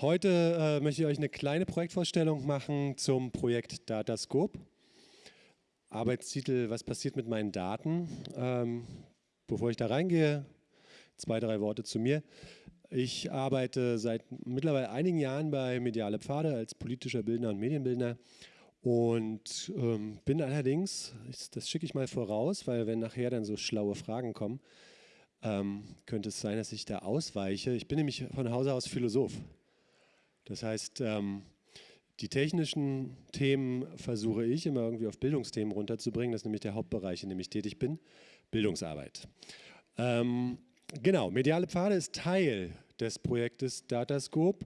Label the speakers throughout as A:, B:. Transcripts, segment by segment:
A: Heute äh, möchte ich euch eine kleine Projektvorstellung machen zum Projekt Datascope. Arbeitstitel, was passiert mit meinen Daten? Ähm, bevor ich da reingehe, zwei, drei Worte zu mir. Ich arbeite seit mittlerweile einigen Jahren bei Mediale Pfade als politischer Bildner und Medienbildner und ähm, bin allerdings, das schicke ich mal voraus, weil wenn nachher dann so schlaue Fragen kommen, ähm, könnte es sein, dass ich da ausweiche. Ich bin nämlich von Hause aus Philosoph. Das heißt, ähm, die technischen Themen versuche ich immer irgendwie auf Bildungsthemen runterzubringen. Das ist nämlich der Hauptbereich, in dem ich tätig bin, Bildungsarbeit. Ähm, genau, Mediale Pfade ist Teil des Projektes Datascope.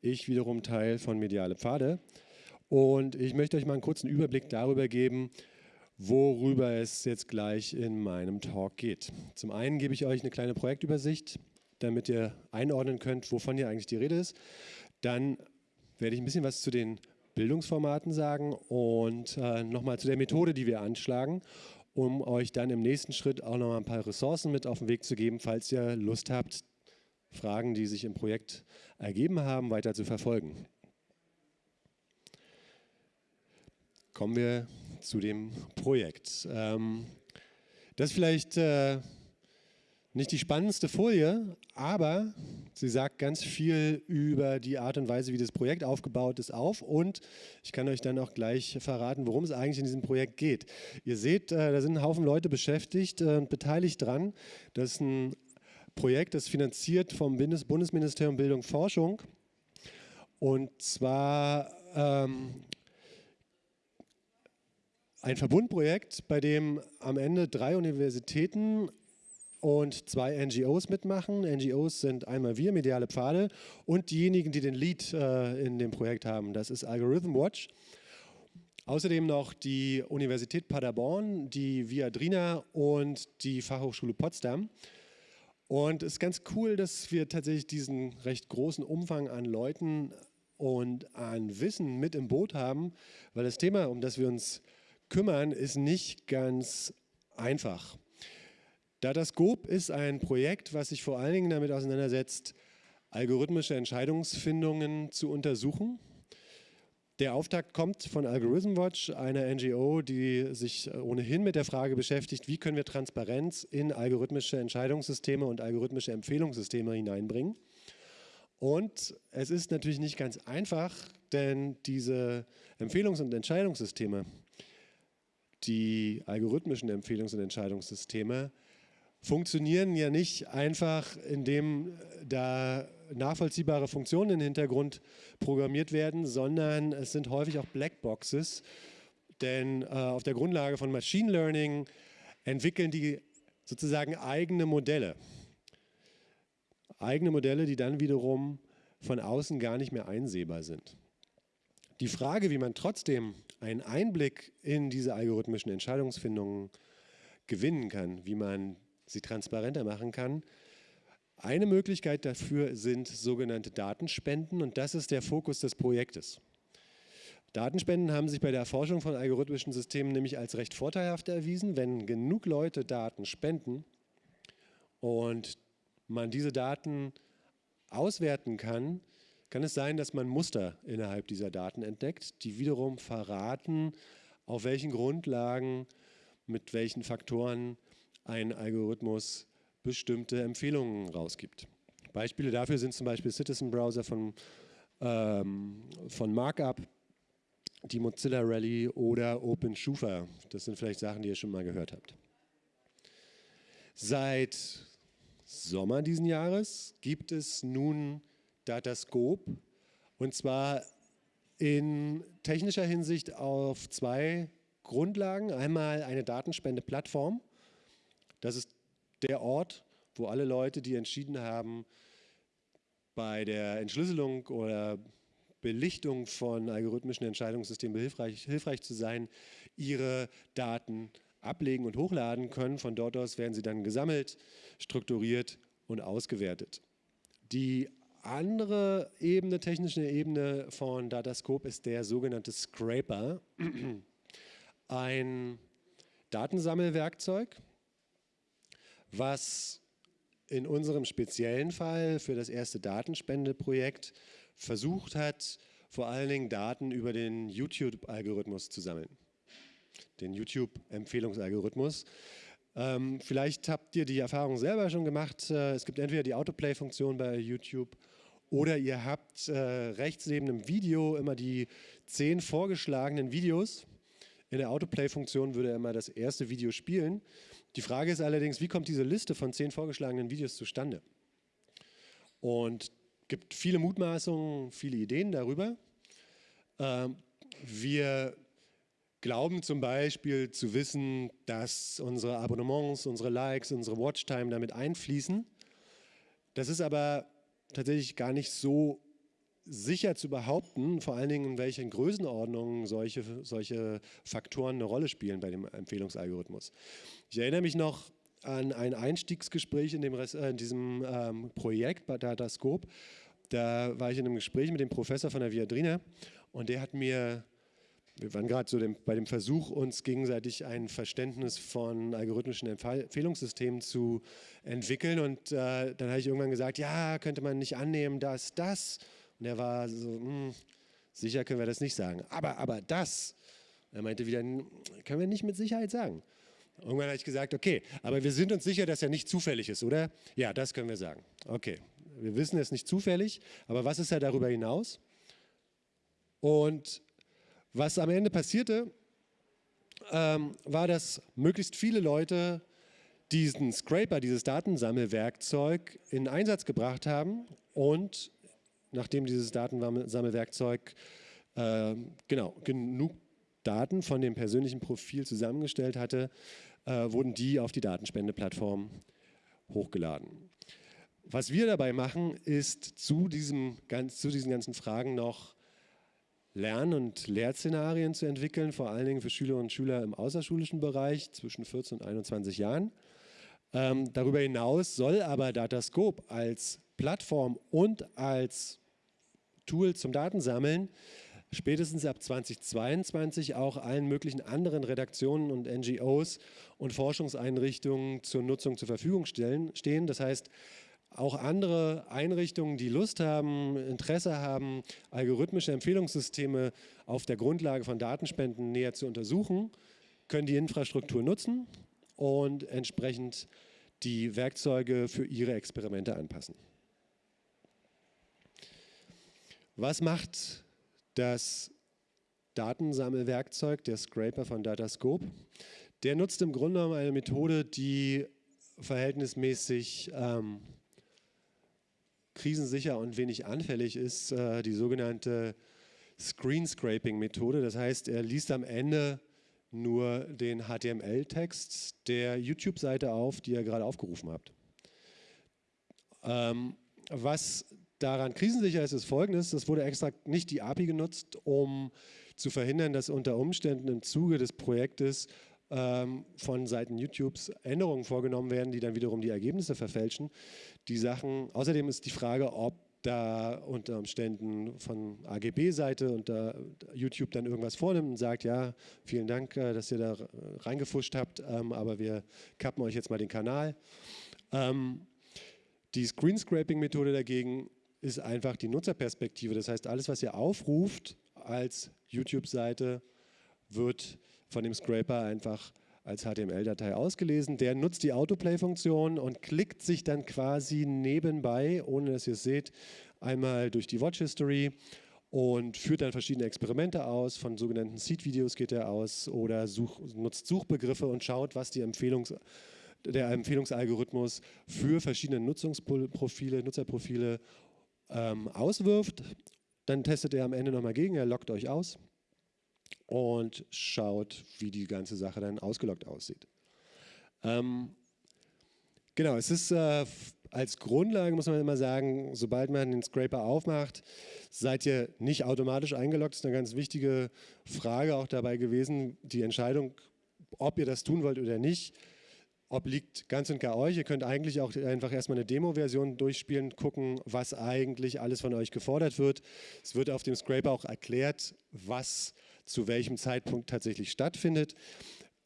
A: Ich wiederum Teil von Mediale Pfade. Und ich möchte euch mal einen kurzen Überblick darüber geben, worüber es jetzt gleich in meinem Talk geht. Zum einen gebe ich euch eine kleine Projektübersicht, damit ihr einordnen könnt, wovon hier eigentlich die Rede ist. Dann werde ich ein bisschen was zu den Bildungsformaten sagen und äh, nochmal zu der Methode, die wir anschlagen, um euch dann im nächsten Schritt auch nochmal ein paar Ressourcen mit auf den Weg zu geben, falls ihr Lust habt, Fragen, die sich im Projekt ergeben haben, weiter zu verfolgen. Kommen wir zu dem Projekt. Ähm, das vielleicht äh, nicht die spannendste Folie, aber sie sagt ganz viel über die Art und Weise, wie das Projekt aufgebaut ist, auf. Und ich kann euch dann auch gleich verraten, worum es eigentlich in diesem Projekt geht. Ihr seht, äh, da sind ein Haufen Leute beschäftigt und äh, beteiligt dran. Das ist ein Projekt, das finanziert vom Bundesministerium Bildung und Forschung. Und zwar ähm, ein Verbundprojekt, bei dem am Ende drei Universitäten und zwei NGOs mitmachen. NGOs sind einmal wir, Mediale Pfade, und diejenigen, die den Lead äh, in dem Projekt haben. Das ist Algorithm Watch. Außerdem noch die Universität Paderborn, die Viadrina und die Fachhochschule Potsdam. Und es ist ganz cool, dass wir tatsächlich diesen recht großen Umfang an Leuten und an Wissen mit im Boot haben, weil das Thema, um das wir uns kümmern, ist nicht ganz einfach. Datascope ist ein Projekt, was sich vor allen Dingen damit auseinandersetzt, algorithmische Entscheidungsfindungen zu untersuchen. Der Auftakt kommt von Algorithm Watch, einer NGO, die sich ohnehin mit der Frage beschäftigt, wie können wir Transparenz in algorithmische Entscheidungssysteme und algorithmische Empfehlungssysteme hineinbringen. Und es ist natürlich nicht ganz einfach, denn diese Empfehlungs- und Entscheidungssysteme, die algorithmischen Empfehlungs- und Entscheidungssysteme, funktionieren ja nicht einfach, indem da nachvollziehbare Funktionen im Hintergrund programmiert werden, sondern es sind häufig auch Blackboxes, denn äh, auf der Grundlage von Machine Learning entwickeln die sozusagen eigene Modelle. Eigene Modelle, die dann wiederum von außen gar nicht mehr einsehbar sind. Die Frage, wie man trotzdem einen Einblick in diese algorithmischen Entscheidungsfindungen gewinnen kann, wie man sie transparenter machen kann. Eine Möglichkeit dafür sind sogenannte Datenspenden und das ist der Fokus des Projektes. Datenspenden haben sich bei der Erforschung von algorithmischen Systemen nämlich als recht vorteilhaft erwiesen. Wenn genug Leute Daten spenden und man diese Daten auswerten kann, kann es sein, dass man Muster innerhalb dieser Daten entdeckt, die wiederum verraten, auf welchen Grundlagen, mit welchen Faktoren ein Algorithmus bestimmte Empfehlungen rausgibt. Beispiele dafür sind zum Beispiel Citizen Browser von, ähm, von Markup, die Mozilla Rally oder OpenSchufa. Das sind vielleicht Sachen, die ihr schon mal gehört habt. Seit Sommer diesen Jahres gibt es nun Datascope und zwar in technischer Hinsicht auf zwei Grundlagen. Einmal eine Datenspendeplattform, das ist der Ort, wo alle Leute, die entschieden haben, bei der Entschlüsselung oder Belichtung von algorithmischen Entscheidungssystemen hilfreich, hilfreich zu sein, ihre Daten ablegen und hochladen können. Von dort aus werden sie dann gesammelt, strukturiert und ausgewertet. Die andere Ebene, technische Ebene von Datascope ist der sogenannte Scraper, ein Datensammelwerkzeug, was in unserem speziellen Fall für das erste Datenspendeprojekt versucht hat, vor allen Dingen Daten über den YouTube-Algorithmus zu sammeln. Den YouTube-Empfehlungsalgorithmus. Ähm, vielleicht habt ihr die Erfahrung selber schon gemacht. Äh, es gibt entweder die Autoplay-Funktion bei YouTube oder ihr habt äh, rechts neben dem Video immer die zehn vorgeschlagenen Videos. In der Autoplay-Funktion würde er immer das erste Video spielen. Die Frage ist allerdings, wie kommt diese Liste von zehn vorgeschlagenen Videos zustande? Und gibt viele Mutmaßungen, viele Ideen darüber. Ähm, wir glauben zum Beispiel zu wissen, dass unsere Abonnements, unsere Likes, unsere Watchtime damit einfließen. Das ist aber tatsächlich gar nicht so sicher zu behaupten, vor allen Dingen in welchen Größenordnungen solche, solche Faktoren eine Rolle spielen bei dem Empfehlungsalgorithmus. Ich erinnere mich noch an ein Einstiegsgespräch in, dem, äh, in diesem ähm, Projekt bei Datascope. Da war ich in einem Gespräch mit dem Professor von der Viadrina und der hat mir wir waren gerade so dem, bei dem Versuch, uns gegenseitig ein Verständnis von algorithmischen Empfehlungssystemen zu entwickeln. Und äh, dann habe ich irgendwann gesagt, ja, könnte man nicht annehmen, dass das. Und er war so, hm, sicher können wir das nicht sagen. Aber, aber das. Er meinte wieder, können wir nicht mit Sicherheit sagen. Irgendwann habe ich gesagt, okay, aber wir sind uns sicher, dass er nicht zufällig ist, oder? Ja, das können wir sagen. Okay, wir wissen, es nicht zufällig, aber was ist er darüber hinaus? Und was am Ende passierte, ähm, war, dass möglichst viele Leute diesen Scraper, dieses Datensammelwerkzeug in Einsatz gebracht haben und nachdem dieses Datensammelwerkzeug äh, genau, genug Daten von dem persönlichen Profil zusammengestellt hatte, äh, wurden die auf die Datenspendeplattform hochgeladen. Was wir dabei machen, ist zu, diesem, zu diesen ganzen Fragen noch Lern- und Lehrszenarien zu entwickeln, vor allen Dingen für Schüler und Schüler im außerschulischen Bereich zwischen 14 und 21 Jahren. Ähm, darüber hinaus soll aber Datascope als Plattform und als Tool zum Datensammeln spätestens ab 2022 auch allen möglichen anderen Redaktionen und NGOs und Forschungseinrichtungen zur Nutzung zur Verfügung stellen, stehen. Das heißt, auch andere Einrichtungen, die Lust haben, Interesse haben, algorithmische Empfehlungssysteme auf der Grundlage von Datenspenden näher zu untersuchen, können die Infrastruktur nutzen und entsprechend die Werkzeuge für ihre Experimente anpassen. Was macht das Datensammelwerkzeug, der Scraper von Datascope? Der nutzt im Grunde genommen eine Methode, die verhältnismäßig ähm, krisensicher und wenig anfällig ist, äh, die sogenannte Screen Scraping Methode. Das heißt, er liest am Ende nur den HTML-Text der YouTube-Seite auf, die ihr gerade aufgerufen habt. Ähm, was daran krisensicher ist, ist folgendes, es wurde extra nicht die API genutzt, um zu verhindern, dass unter Umständen im Zuge des Projektes ähm, von Seiten YouTubes Änderungen vorgenommen werden, die dann wiederum die Ergebnisse verfälschen. Die Sachen, außerdem ist die Frage, ob da unter Umständen von AGB-Seite und da YouTube dann irgendwas vornimmt und sagt, ja, vielen Dank, äh, dass ihr da reingefuscht habt, ähm, aber wir kappen euch jetzt mal den Kanal. Ähm, die Screenscraping-Methode dagegen ist einfach die Nutzerperspektive. Das heißt, alles, was ihr aufruft als YouTube-Seite, wird von dem Scraper einfach als HTML-Datei ausgelesen. Der nutzt die Autoplay-Funktion und klickt sich dann quasi nebenbei, ohne dass ihr es seht, einmal durch die Watch History und führt dann verschiedene Experimente aus. Von sogenannten Seed-Videos geht er aus oder such, nutzt Suchbegriffe und schaut, was Empfehlungs der Empfehlungsalgorithmus für verschiedene Nutzungsprofile, Nutzerprofile ähm, auswirft. Dann testet er am Ende nochmal gegen, er loggt euch aus und schaut, wie die ganze Sache dann ausgeloggt aussieht. Ähm, genau, es ist äh, als Grundlage, muss man immer sagen, sobald man den Scraper aufmacht, seid ihr nicht automatisch eingeloggt. Das ist eine ganz wichtige Frage auch dabei gewesen. Die Entscheidung, ob ihr das tun wollt oder nicht, obliegt ganz und gar euch. Ihr könnt eigentlich auch einfach erstmal eine Demo-Version durchspielen, gucken, was eigentlich alles von euch gefordert wird. Es wird auf dem Scraper auch erklärt, was zu welchem Zeitpunkt tatsächlich stattfindet.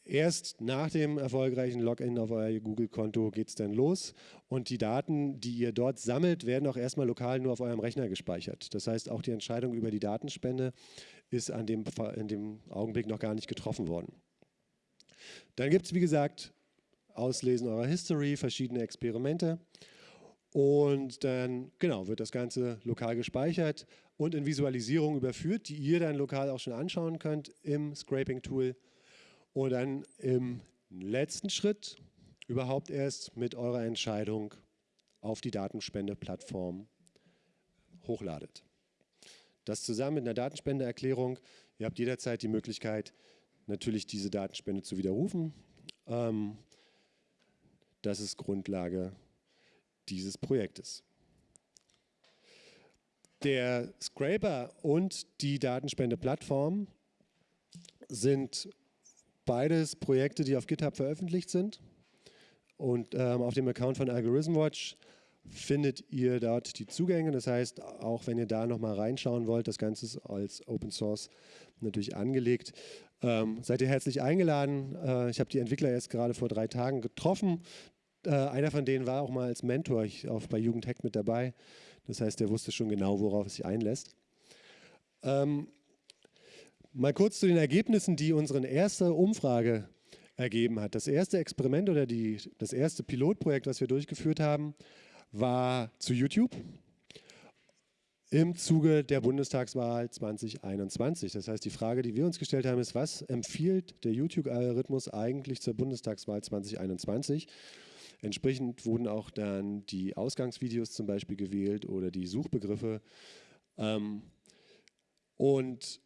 A: Erst nach dem erfolgreichen Login auf euer Google-Konto geht es dann los und die Daten, die ihr dort sammelt, werden auch erstmal lokal nur auf eurem Rechner gespeichert. Das heißt, auch die Entscheidung über die Datenspende ist an dem, in dem Augenblick noch gar nicht getroffen worden. Dann gibt es, wie gesagt, Auslesen eurer History, verschiedene Experimente und dann genau wird das Ganze lokal gespeichert und in Visualisierung überführt, die ihr dann lokal auch schon anschauen könnt im Scraping-Tool und dann im letzten Schritt überhaupt erst mit eurer Entscheidung auf die Datenspendeplattform hochladet. Das zusammen mit einer Datenspendeerklärung. Ihr habt jederzeit die Möglichkeit, natürlich diese Datenspende zu widerrufen. Ähm, das ist Grundlage dieses Projektes. Der Scraper und die Datenspendeplattform sind beides Projekte, die auf GitHub veröffentlicht sind. Und ähm, auf dem Account von Algorithm Watch findet ihr dort die Zugänge. Das heißt, auch wenn ihr da nochmal reinschauen wollt, das Ganze ist als Open Source natürlich angelegt. Ähm, seid ihr herzlich eingeladen. Äh, ich habe die Entwickler erst gerade vor drei Tagen getroffen. Äh, einer von denen war auch mal als Mentor ich, auf, bei Jugendhack mit dabei. Das heißt, der wusste schon genau, worauf es sich einlässt. Ähm, Mal kurz zu den Ergebnissen, die unsere erste Umfrage ergeben hat. Das erste Experiment oder die, das erste Pilotprojekt, was wir durchgeführt haben, war zu YouTube im Zuge der Bundestagswahl 2021. Das heißt, die Frage, die wir uns gestellt haben, ist, was empfiehlt der YouTube-Algorithmus eigentlich zur Bundestagswahl 2021? Entsprechend wurden auch dann die Ausgangsvideos zum Beispiel gewählt oder die Suchbegriffe. Ähm, und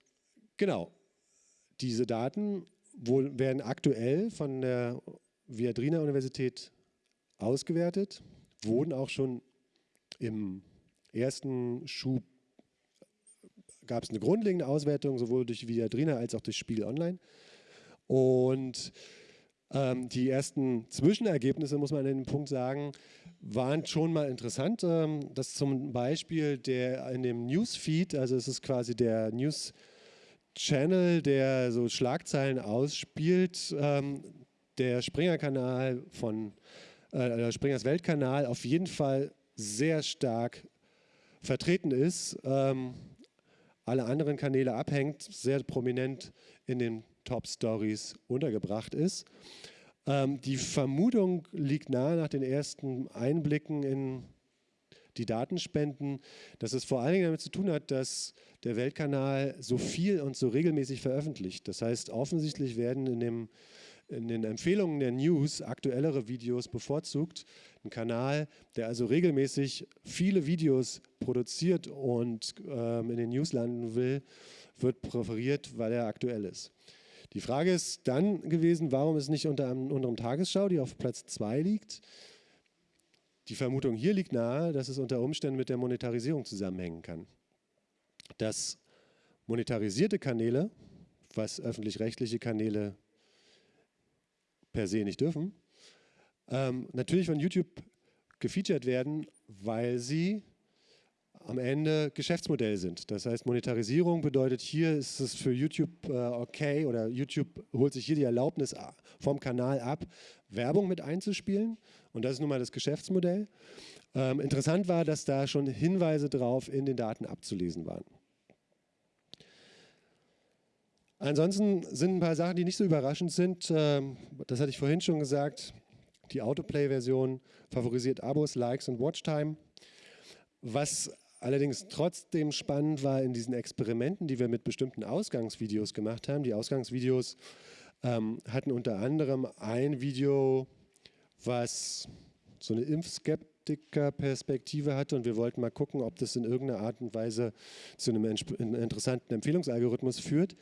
A: Genau. Diese Daten werden aktuell von der Viadrina Universität ausgewertet, wurden auch schon im ersten Schub gab es eine grundlegende Auswertung, sowohl durch Viadrina als auch durch Spiel Online. Und ähm, die ersten Zwischenergebnisse, muss man an dem Punkt sagen, waren schon mal interessant. Ähm, dass zum Beispiel der in dem Newsfeed, also es ist quasi der News- Channel, der so Schlagzeilen ausspielt, ähm, der Springer-Kanal von äh, Springers Weltkanal auf jeden Fall sehr stark vertreten ist, ähm, alle anderen Kanäle abhängt, sehr prominent in den Top Stories untergebracht ist. Ähm, die Vermutung liegt nahe nach den ersten Einblicken in die Datenspenden, dass es vor allen Dingen damit zu tun hat, dass der Weltkanal so viel und so regelmäßig veröffentlicht. Das heißt, offensichtlich werden in, dem, in den Empfehlungen der News aktuellere Videos bevorzugt. Ein Kanal, der also regelmäßig viele Videos produziert und ähm, in den News landen will, wird präferiert, weil er aktuell ist. Die Frage ist dann gewesen, warum ist nicht unter, unserem Tagesschau, die auf Platz 2 liegt, die Vermutung hier liegt nahe, dass es unter Umständen mit der Monetarisierung zusammenhängen kann. Dass monetarisierte Kanäle, was öffentlich-rechtliche Kanäle per se nicht dürfen, ähm, natürlich von YouTube gefeatured werden, weil sie am Ende Geschäftsmodell sind. Das heißt, Monetarisierung bedeutet, hier ist es für YouTube äh, okay oder YouTube holt sich hier die Erlaubnis vom Kanal ab, Werbung mit einzuspielen. Und das ist nun mal das Geschäftsmodell. Ähm, interessant war, dass da schon Hinweise drauf in den Daten abzulesen waren. Ansonsten sind ein paar Sachen, die nicht so überraschend sind. Ähm, das hatte ich vorhin schon gesagt. Die Autoplay-Version favorisiert Abos, Likes und Watchtime. Was allerdings trotzdem spannend war in diesen Experimenten, die wir mit bestimmten Ausgangsvideos gemacht haben. Die Ausgangsvideos ähm, hatten unter anderem ein Video, was so eine Impfskeptiker-Perspektive hatte und wir wollten mal gucken, ob das in irgendeiner Art und Weise zu einem interessanten Empfehlungsalgorithmus führt.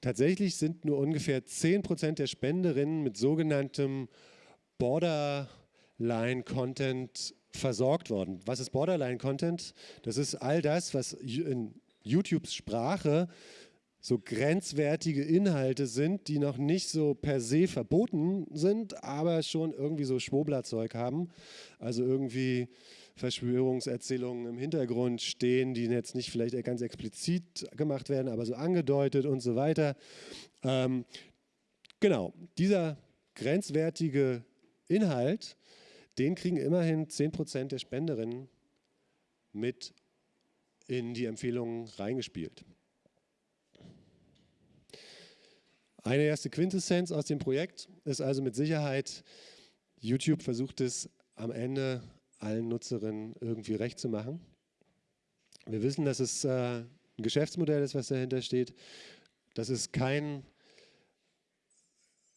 A: Tatsächlich sind nur ungefähr 10% der Spenderinnen mit sogenanntem Borderline-Content versorgt worden. Was ist Borderline-Content? Das ist all das, was in YouTubes Sprache so grenzwertige Inhalte sind, die noch nicht so per se verboten sind, aber schon irgendwie so Schwoblerzeug haben. Also irgendwie Verschwörungserzählungen im Hintergrund stehen, die jetzt nicht vielleicht ganz explizit gemacht werden, aber so angedeutet und so weiter. Ähm, Genau, dieser grenzwertige Inhalt, den kriegen immerhin 10% der Spenderinnen mit in die Empfehlungen reingespielt. Eine erste Quintessenz aus dem Projekt ist also mit Sicherheit, YouTube versucht es am Ende allen Nutzerinnen irgendwie recht zu machen. Wir wissen, dass es äh, ein Geschäftsmodell ist, was dahinter steht. Das ist kein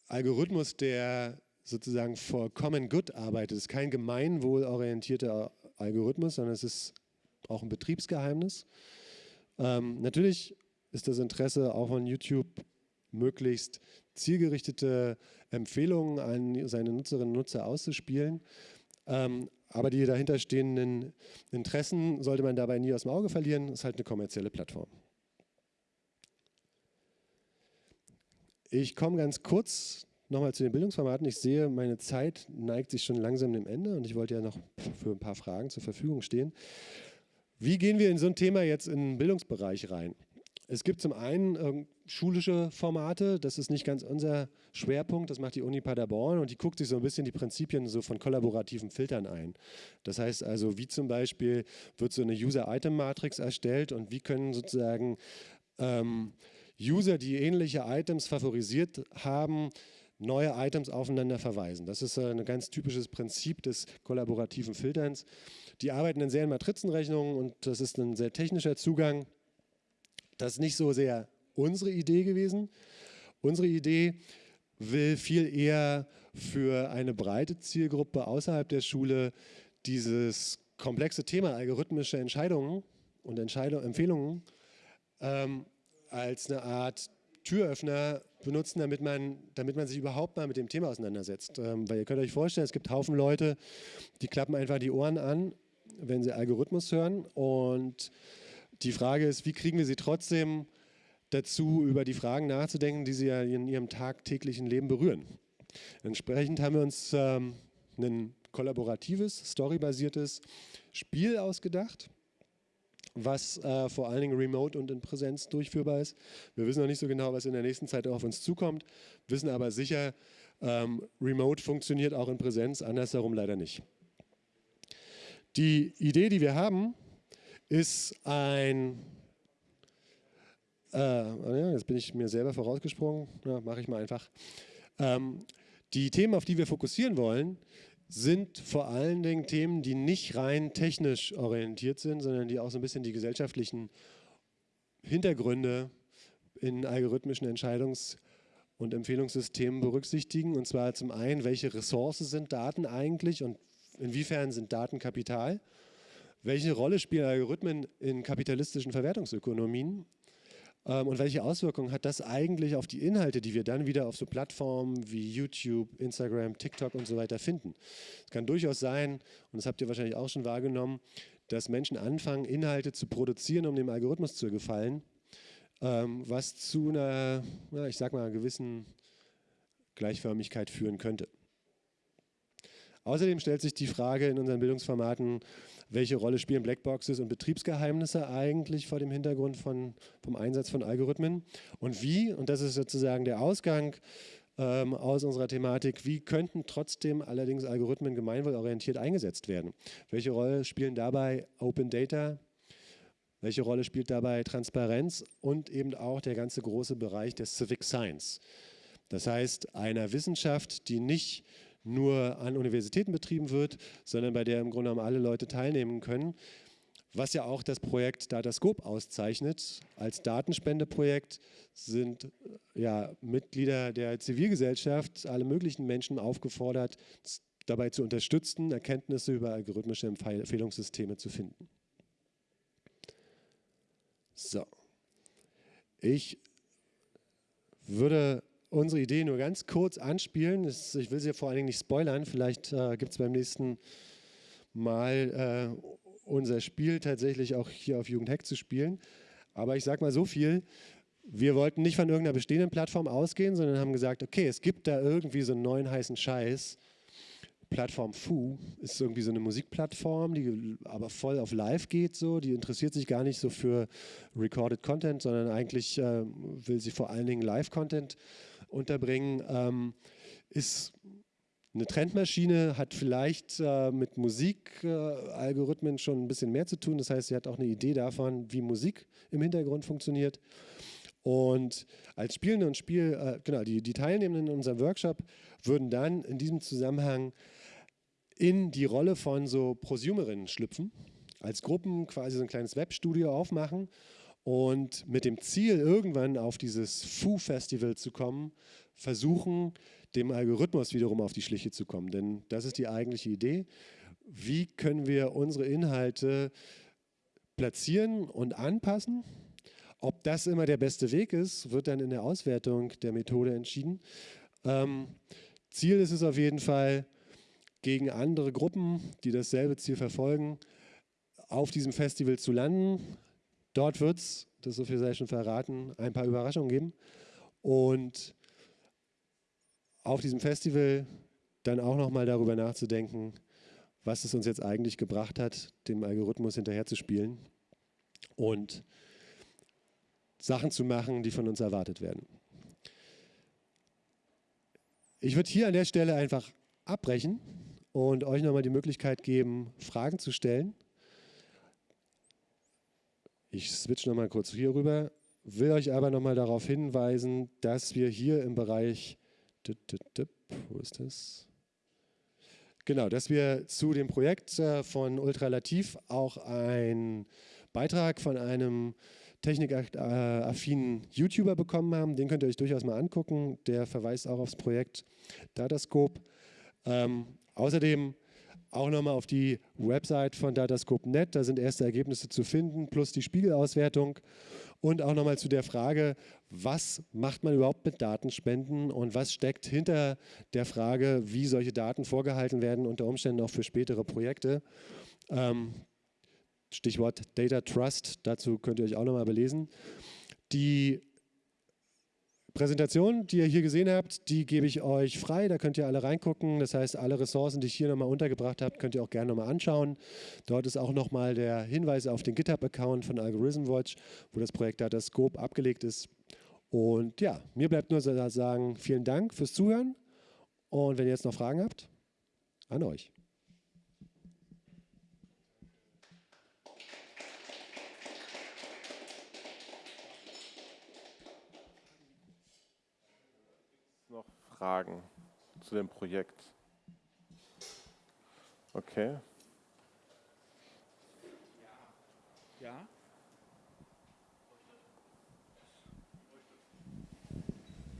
A: Algorithmus, der sozusagen for common good arbeitet. Es ist kein gemeinwohlorientierter Algorithmus, sondern es ist auch ein Betriebsgeheimnis. Ähm, natürlich ist das Interesse auch von YouTube möglichst zielgerichtete Empfehlungen an seine Nutzerinnen und Nutzer auszuspielen. Ähm, aber die dahinterstehenden Interessen sollte man dabei nie aus dem Auge verlieren. Das ist halt eine kommerzielle Plattform. Ich komme ganz kurz nochmal zu den Bildungsformaten. Ich sehe, meine Zeit neigt sich schon langsam dem Ende und ich wollte ja noch für ein paar Fragen zur Verfügung stehen. Wie gehen wir in so ein Thema jetzt in den Bildungsbereich rein? Es gibt zum einen äh, schulische Formate, das ist nicht ganz unser Schwerpunkt, das macht die Uni Paderborn und die guckt sich so ein bisschen die Prinzipien so von kollaborativen Filtern ein. Das heißt also, wie zum Beispiel wird so eine User-Item-Matrix erstellt und wie können sozusagen ähm, User, die ähnliche Items favorisiert haben, neue Items aufeinander verweisen. Das ist ein ganz typisches Prinzip des kollaborativen Filterns. Die arbeiten in sehr in Matrizenrechnungen und das ist ein sehr technischer Zugang. Das ist nicht so sehr unsere Idee gewesen. Unsere Idee will viel eher für eine breite Zielgruppe außerhalb der Schule dieses komplexe Thema algorithmische Entscheidungen und Entscheidung, Empfehlungen ähm, als eine Art Türöffner benutzen, damit man, damit man sich überhaupt mal mit dem Thema auseinandersetzt. Ähm, weil ihr könnt euch vorstellen, es gibt Haufen Leute, die klappen einfach die Ohren an, wenn sie Algorithmus hören. Und die Frage ist, wie kriegen wir sie trotzdem dazu, über die Fragen nachzudenken, die sie ja in ihrem tagtäglichen Leben berühren. Entsprechend haben wir uns ähm, ein kollaboratives, storybasiertes Spiel ausgedacht was äh, vor allen Dingen remote und in Präsenz durchführbar ist. Wir wissen noch nicht so genau, was in der nächsten Zeit auf uns zukommt, wissen aber sicher, ähm, remote funktioniert auch in Präsenz, andersherum leider nicht. Die Idee, die wir haben, ist ein, äh, jetzt bin ich mir selber vorausgesprungen, ja, mache ich mal einfach. Ähm, die Themen, auf die wir fokussieren wollen, sind vor allen Dingen Themen, die nicht rein technisch orientiert sind, sondern die auch so ein bisschen die gesellschaftlichen Hintergründe in algorithmischen Entscheidungs- und Empfehlungssystemen berücksichtigen. Und zwar zum einen, welche Ressourcen sind Daten eigentlich und inwiefern sind Daten Kapital? Welche Rolle spielen Algorithmen in kapitalistischen Verwertungsökonomien? Ähm, und welche Auswirkungen hat das eigentlich auf die Inhalte, die wir dann wieder auf so Plattformen wie YouTube, Instagram, TikTok und so weiter finden? Es kann durchaus sein, und das habt ihr wahrscheinlich auch schon wahrgenommen, dass Menschen anfangen, Inhalte zu produzieren, um dem Algorithmus zu gefallen, ähm, was zu einer, ich sag mal, gewissen Gleichförmigkeit führen könnte. Außerdem stellt sich die Frage in unseren Bildungsformaten, welche Rolle spielen Blackboxes und Betriebsgeheimnisse eigentlich vor dem Hintergrund von, vom Einsatz von Algorithmen und wie, und das ist sozusagen der Ausgang ähm, aus unserer Thematik, wie könnten trotzdem allerdings Algorithmen gemeinwohlorientiert eingesetzt werden? Welche Rolle spielen dabei Open Data, welche Rolle spielt dabei Transparenz und eben auch der ganze große Bereich der Civic Science? Das heißt, einer Wissenschaft, die nicht nur an Universitäten betrieben wird, sondern bei der im Grunde genommen alle Leute teilnehmen können. Was ja auch das Projekt Datascope auszeichnet. Als Datenspendeprojekt sind ja, Mitglieder der Zivilgesellschaft, alle möglichen Menschen aufgefordert, dabei zu unterstützen, Erkenntnisse über algorithmische Empfehlungssysteme zu finden. So. Ich würde unsere Idee nur ganz kurz anspielen. Ich will sie vor allen Dingen nicht spoilern. Vielleicht äh, gibt es beim nächsten Mal äh, unser Spiel tatsächlich auch hier auf Jugendhack zu spielen. Aber ich sage mal so viel, wir wollten nicht von irgendeiner bestehenden Plattform ausgehen, sondern haben gesagt, okay, es gibt da irgendwie so einen neuen heißen Scheiß. Plattform Fu ist irgendwie so eine Musikplattform, die aber voll auf Live geht, so. die interessiert sich gar nicht so für Recorded Content, sondern eigentlich äh, will sie vor allen Dingen Live-Content unterbringen, ähm, ist eine Trendmaschine, hat vielleicht äh, mit Musikalgorithmen äh, schon ein bisschen mehr zu tun. Das heißt, sie hat auch eine Idee davon, wie Musik im Hintergrund funktioniert. Und als Spielende und Spiel, äh, genau, die, die Teilnehmenden in unserem Workshop würden dann in diesem Zusammenhang in die Rolle von so Prosumerinnen schlüpfen, als Gruppen quasi so ein kleines Webstudio aufmachen und mit dem Ziel, irgendwann auf dieses Foo-Festival zu kommen, versuchen, dem Algorithmus wiederum auf die Schliche zu kommen. Denn das ist die eigentliche Idee. Wie können wir unsere Inhalte platzieren und anpassen? Ob das immer der beste Weg ist, wird dann in der Auswertung der Methode entschieden. Ähm, Ziel ist es auf jeden Fall, gegen andere Gruppen, die dasselbe Ziel verfolgen, auf diesem Festival zu landen. Dort wird es, das so viel sei schon verraten, ein paar Überraschungen geben. Und auf diesem Festival dann auch nochmal darüber nachzudenken, was es uns jetzt eigentlich gebracht hat, dem Algorithmus hinterherzuspielen und Sachen zu machen, die von uns erwartet werden. Ich würde hier an der Stelle einfach abbrechen und euch nochmal die Möglichkeit geben, Fragen zu stellen. Ich switch nochmal kurz hier rüber, will euch aber nochmal darauf hinweisen, dass wir hier im Bereich, wo ist das? Genau, dass wir zu dem Projekt äh, von Ultralativ auch einen Beitrag von einem technikaffinen YouTuber bekommen haben. Den könnt ihr euch durchaus mal angucken. Der verweist auch aufs Projekt Datascope. Ähm, außerdem auch nochmal auf die Website von Datascope.net, da sind erste Ergebnisse zu finden, plus die Spiegelauswertung und auch nochmal zu der Frage, was macht man überhaupt mit Datenspenden und was steckt hinter der Frage, wie solche Daten vorgehalten werden, unter Umständen auch für spätere Projekte. Ähm, Stichwort Data Trust, dazu könnt ihr euch auch nochmal belesen. Die Präsentation, die ihr hier gesehen habt, die gebe ich euch frei, da könnt ihr alle reingucken. Das heißt, alle Ressourcen, die ich hier nochmal untergebracht habe, könnt ihr auch gerne nochmal anschauen. Dort ist auch nochmal der Hinweis auf den GitHub-Account von Algorithm Watch, wo das Projekt Datascope abgelegt ist. Und ja, mir bleibt nur zu sagen, vielen Dank fürs Zuhören. Und wenn ihr jetzt noch Fragen habt, an euch.
B: Fragen zu dem Projekt? Okay.
C: Ja.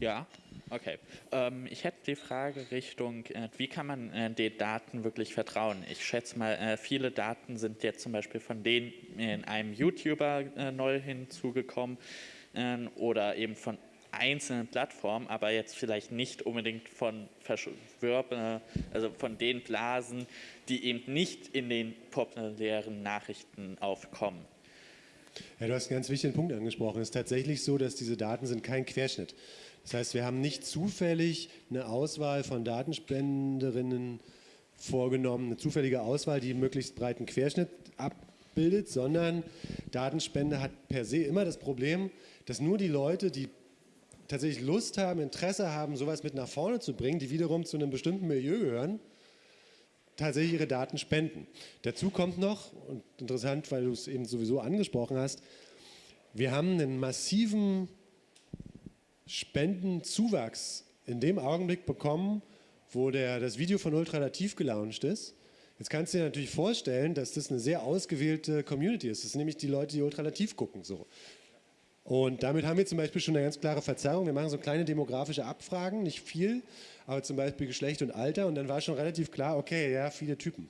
C: Ja, okay. Ähm, ich hätte die Frage Richtung, äh, wie kann man äh, den Daten wirklich vertrauen? Ich schätze mal, äh, viele Daten sind jetzt zum Beispiel von denen in einem YouTuber äh, neu hinzugekommen ähm, oder eben von einzelnen Plattformen, aber jetzt vielleicht nicht unbedingt von Verschwörben, also von den Blasen, die eben nicht in den populären Nachrichten aufkommen.
A: Ja, du hast einen ganz wichtigen Punkt angesprochen. Es ist tatsächlich so, dass diese Daten sind kein Querschnitt. Das heißt, wir haben nicht zufällig eine Auswahl von Datenspenderinnen vorgenommen, eine zufällige Auswahl, die möglichst breiten Querschnitt abbildet, sondern Datenspende hat per se immer das Problem, dass nur die Leute, die tatsächlich Lust haben, Interesse haben, sowas mit nach vorne zu bringen, die wiederum zu einem bestimmten Milieu gehören, tatsächlich ihre Daten spenden. Dazu kommt noch, und interessant, weil du es eben sowieso angesprochen hast, wir haben einen massiven Spendenzuwachs in dem Augenblick bekommen, wo der, das Video von Ultralativ gelauncht ist. Jetzt kannst du dir natürlich vorstellen, dass das eine sehr ausgewählte Community ist. Das sind nämlich die Leute, die Ultralativ gucken. So. Und damit haben wir zum Beispiel schon eine ganz klare Verzerrung. Wir machen so kleine demografische Abfragen, nicht viel, aber zum Beispiel Geschlecht und Alter. Und dann war schon relativ klar, okay, ja, viele Typen.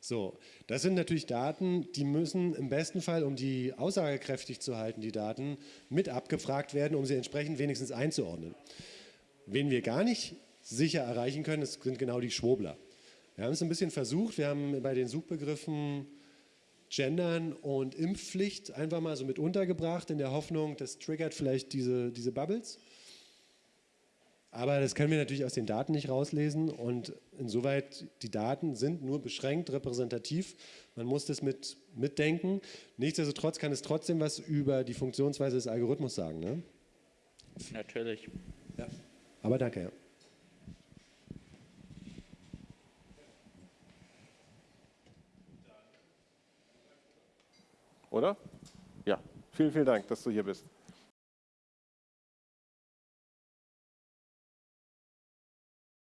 A: So, das sind natürlich Daten, die müssen im besten Fall, um die aussagekräftig zu halten, die Daten mit abgefragt werden, um sie entsprechend wenigstens einzuordnen. Wen wir gar nicht sicher erreichen können, das sind genau die Schwobler. Wir haben es ein bisschen versucht, wir haben bei den Suchbegriffen Gendern und Impfpflicht einfach mal so mit untergebracht, in der Hoffnung, das triggert vielleicht diese, diese Bubbles. Aber das können wir natürlich aus den Daten nicht rauslesen und insoweit die Daten sind nur beschränkt repräsentativ. Man muss das mit, mitdenken. Nichtsdestotrotz kann es trotzdem was über die Funktionsweise des Algorithmus sagen. Ne?
C: Natürlich.
A: Ja. Aber danke, ja.
B: Oder? Ja. Vielen, vielen Dank, dass du hier bist.